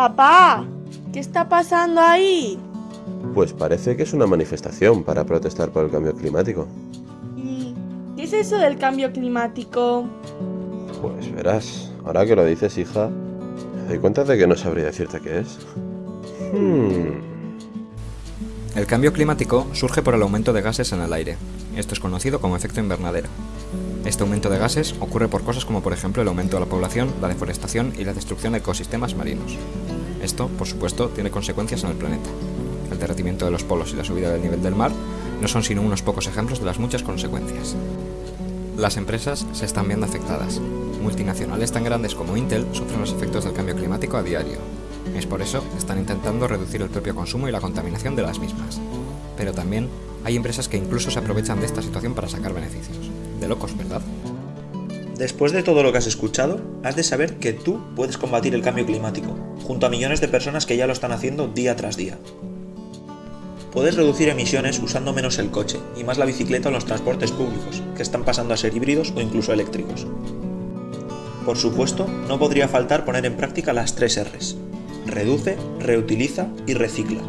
Papá, ¿qué está pasando ahí? Pues parece que es una manifestación para protestar por el cambio climático. ¿Y qué es eso del cambio climático? Pues verás, ahora que lo dices, hija, me doy cuenta de que no sabría decirte qué es. Hmm. El cambio climático surge por el aumento de gases en el aire. Esto es conocido como efecto invernadero. Este aumento de gases ocurre por cosas como por ejemplo el aumento de la población, la deforestación y la destrucción de ecosistemas marinos. Esto, por supuesto, tiene consecuencias en el planeta. El derretimiento de los polos y la subida del nivel del mar no son sino unos pocos ejemplos de las muchas consecuencias. Las empresas se están viendo afectadas. Multinacionales tan grandes como Intel sufren los efectos del cambio climático a diario. Es por eso que están intentando reducir el propio consumo y la contaminación de las mismas. Pero también hay empresas que incluso se aprovechan de esta situación para sacar beneficios. De locos, ¿verdad? Después de todo lo que has escuchado, has de saber que tú puedes combatir el cambio climático, junto a millones de personas que ya lo están haciendo día tras día. Puedes reducir emisiones usando menos el coche y más la bicicleta o los transportes públicos, que están pasando a ser híbridos o incluso eléctricos. Por supuesto, no podría faltar poner en práctica las tres Rs. Reduce, reutiliza y recicla.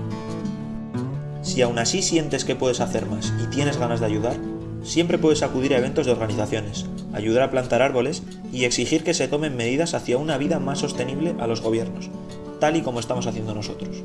Si aún así sientes que puedes hacer más y tienes ganas de ayudar, siempre puedes acudir a eventos de organizaciones, ayudar a plantar árboles y exigir que se tomen medidas hacia una vida más sostenible a los gobiernos, tal y como estamos haciendo nosotros.